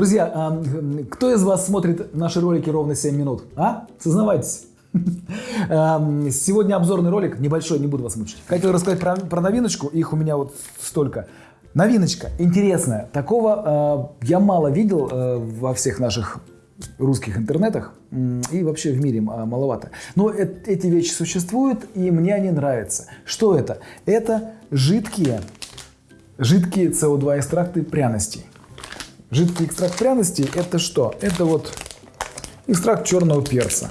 Друзья, а, кто из вас смотрит наши ролики ровно 7 минут? А? Сознавайтесь. Эм, сегодня обзорный ролик, небольшой, не буду вас мучить. Хотел рассказать про, про новиночку, их у меня вот столько. Новиночка, интересная. Такого э, я мало видел э, во всех наших русских интернетах и вообще в мире маловато. Но э эти вещи существуют, и мне они нравятся. Что это? Это жидкие, жидкие СО2 экстракты пряностей. Жидкий экстракт пряностей это что? Это вот экстракт черного перца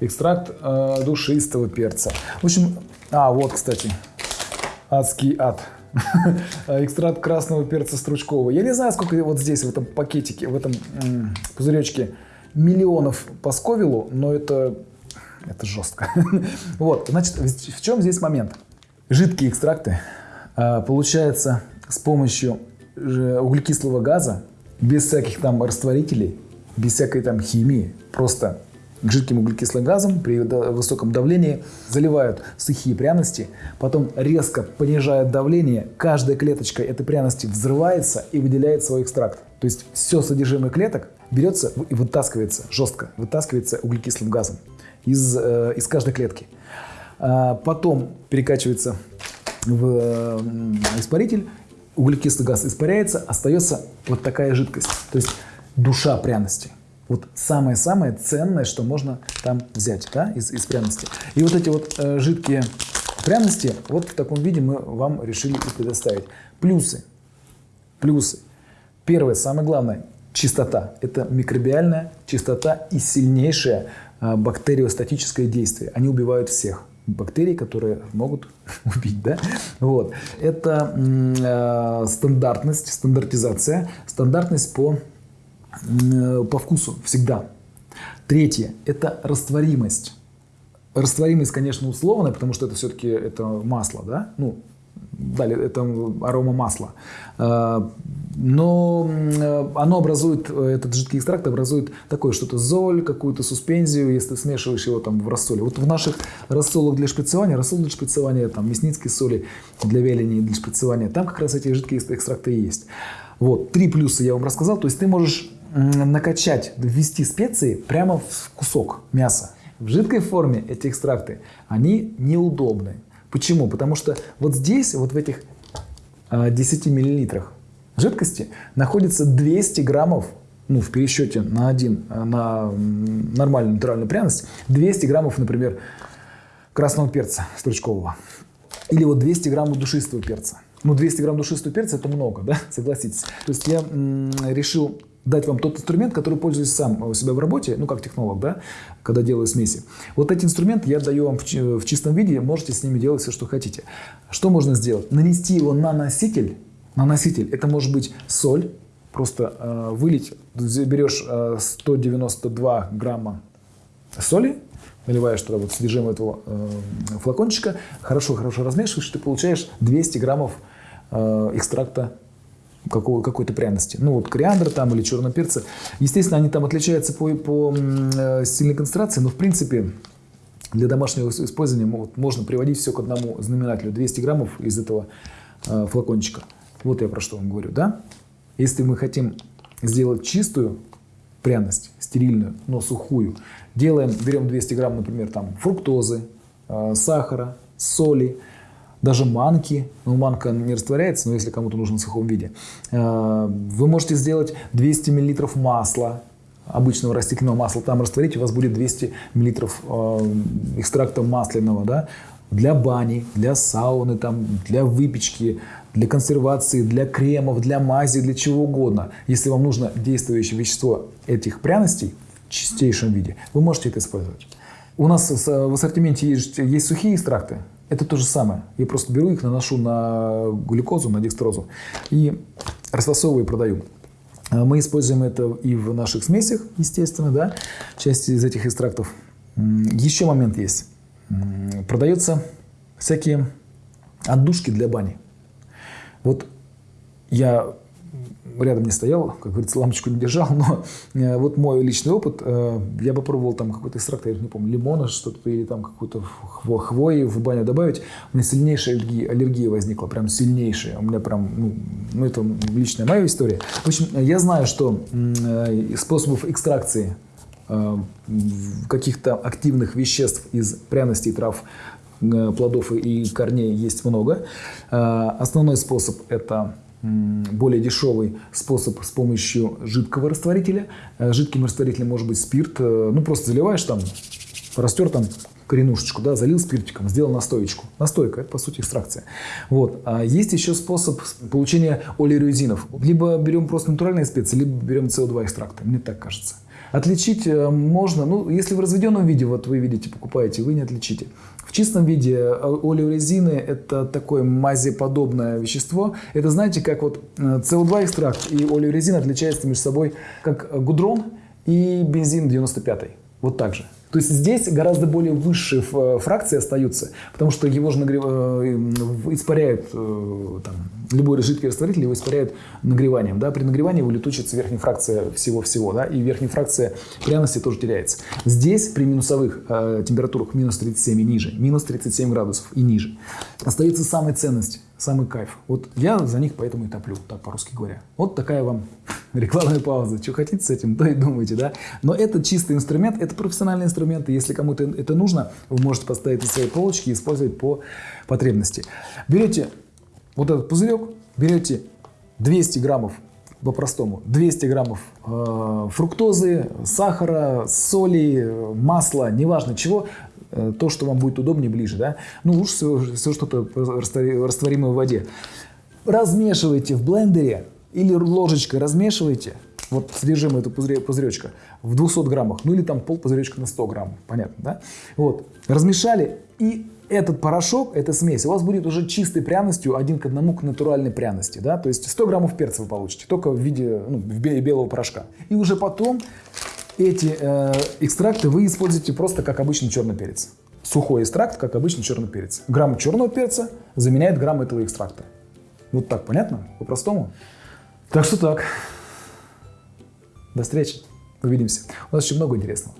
экстракт э, душистого перца. В общем, а, вот, кстати, адский ад. экстракт красного перца стручкового. Я не знаю, сколько вот здесь, в этом пакетике, в этом пузыречке миллионов по сковилу, но это, это жестко. вот, значит, в чем здесь момент? Жидкие экстракты э, получаются с помощью углекислого газа, без всяких там растворителей, без всякой там химии, просто к жидким углекислым газам при высоком давлении, заливают сухие пряности, потом резко понижают давление, каждая клеточка этой пряности взрывается и выделяет свой экстракт. То есть все содержимое клеток берется и вытаскивается жестко, вытаскивается углекислым газом из, э, из каждой клетки. А потом перекачивается в испаритель, углекислый газ испаряется, остается вот такая жидкость, то есть душа пряности. Вот самое-самое ценное, что можно там взять да, из, из пряности. И вот эти вот э, жидкие пряности, вот в таком виде мы вам решили их предоставить. Плюсы. Плюсы. Первое, самое главное, чистота. Это микробиальная чистота и сильнейшее э, бактериостатическое действие. Они убивают всех бактерий, которые могут убить. Да? Вот. Это э, стандартность, стандартизация, стандартность по Э, по вкусу всегда. Третье – это растворимость. Растворимость, конечно, условная, потому что это все-таки это масло, да? Ну, далее это арома масла. Э, но э, оно образует, этот жидкий экстракт образует такое что-то золь, какую-то суспензию, если смешиваешь его там в рассоле. Вот в наших рассолах для шприцевания, рассол для шприцевания, там мясницкие соли для вяления для шприцевания, там как раз эти жидкие экстракты и есть. Вот, три плюса я вам рассказал, то есть ты можешь накачать, ввести специи прямо в кусок мяса. В жидкой форме эти экстракты, они неудобны. Почему? Потому что вот здесь, вот в этих 10 а, миллилитрах жидкости находится 200 граммов, ну, в пересчете на один, на нормальную натуральную пряность, 200 граммов, например, красного перца стручкового. Или вот 200 граммов душистого перца. Ну, 200 грамм душистого перца это много, да, согласитесь. То есть я решил дать вам тот инструмент, который пользуюсь сам у себя в работе, ну, как технолог, да, когда делаю смеси. Вот эти инструменты я даю вам в, в чистом виде, можете с ними делать все, что хотите. Что можно сделать? Нанести его на носитель, на носитель, это может быть соль, просто э, вылить, берешь э, 192 грамма соли, наливаешь туда вот содержимое этого э, флакончика, хорошо-хорошо размешиваешь, ты получаешь 200 граммов э, экстракта какой-то пряности. Ну вот кориандр там или черного перца. Естественно, они там отличаются по, по э, сильной концентрации, но в принципе для домашнего использования вот, можно приводить все к одному знаменателю. 200 граммов из этого э, флакончика. Вот я про что вам говорю, да? Если мы хотим сделать чистую пряность, стерильную, но сухую, делаем, берем 200 грамм, например, там фруктозы, э, сахара, соли, даже манки, ну манка не растворяется, но если кому-то нужен в сухом виде, э, вы можете сделать 200 мл масла, обычного растительного масла, там растворить, у вас будет 200 мл э, экстракта масляного, да, для бани, для сауны, там, для выпечки, для консервации, для кремов, для мази, для чего угодно. Если вам нужно действующее вещество этих пряностей в чистейшем виде, вы можете это использовать. У нас в ассортименте есть, есть сухие экстракты, это то же самое. Я просто беру их, наношу на глюкозу, на декстрозу и расфасовываю и продаю. А мы используем это и в наших смесях, естественно, да, часть из этих экстрактов. Еще момент есть. Продаются всякие отдушки для бани. Вот я рядом не стоял, как говорится, лампочку не держал, но э, вот мой личный опыт, э, я попробовал там какой-то экстракт, я не помню, лимона что-то или там какую-то хвои в баню добавить, у меня сильнейшая аллергия, аллергия возникла, прям сильнейшая, у меня прям, ну, ну это личная моя история. В общем, я знаю, что э, способов экстракции каких-то активных веществ из пряностей, трав, плодов и корней есть много. Основной способ это более дешевый способ с помощью жидкого растворителя. Э, жидким растворителем может быть спирт. Э, ну, просто заливаешь там, растер там коренушечку, да, залил спиртиком, сделал настоечку. Настойка – это, по сути, экстракция. Вот. А есть еще способ получения олеорезинов. Либо берем просто натуральные специи, либо берем СО2 экстракты. Мне так кажется. Отличить э, можно, ну, если в разведенном виде, вот вы видите, покупаете, вы не отличите. В чистом виде э, олеорезины – это такое мазеподобное вещество. Это, знаете, как вот СО2 э, экстракт и олеорезин отличаются между собой, как гудрон и бензин 95 Вот так же. То есть здесь гораздо более высшие фракции остаются, потому что его же нагрев... испаряют, там, любой жидкий растворитель его испаряют нагреванием. Да? При нагревании улетучится верхняя фракция всего-всего, да? и верхняя фракция пряности тоже теряется. Здесь при минусовых э, температурах минус 37 и ниже, минус 37 градусов и ниже, остается самая ценность, самый кайф. Вот я за них поэтому и топлю, так по-русски говоря. Вот такая вам рекламная пауза. Что хотите с этим, то и думайте, да. Но это чистый инструмент, это профессиональный инструмент, и если кому-то это нужно, вы можете поставить на свои полочки и использовать по потребности. Берете вот этот пузырек, берете 200 граммов по-простому 200 граммов э, фруктозы, сахара, соли, масла, неважно чего, э, то, что вам будет удобнее, ближе, да, ну лучше всего, все что-то растворимое в воде. Размешивайте в блендере или ложечкой размешивайте, вот содержимое этого пузыречка в 200 граммах, ну или там пол пузыречка на 100 грамм, понятно, да? Вот, размешали и этот порошок, эта смесь у вас будет уже чистой пряностью один к одному к натуральной пряности, да? То есть 100 граммов перца вы получите, только в виде ну, белого порошка. И уже потом эти э, экстракты вы используете просто как обычный черный перец. Сухой экстракт, как обычный черный перец. Грамм черного перца заменяет грамм этого экстракта. Вот так, понятно? По-простому? Так что так. До встречи. Увидимся. У нас еще много интересного.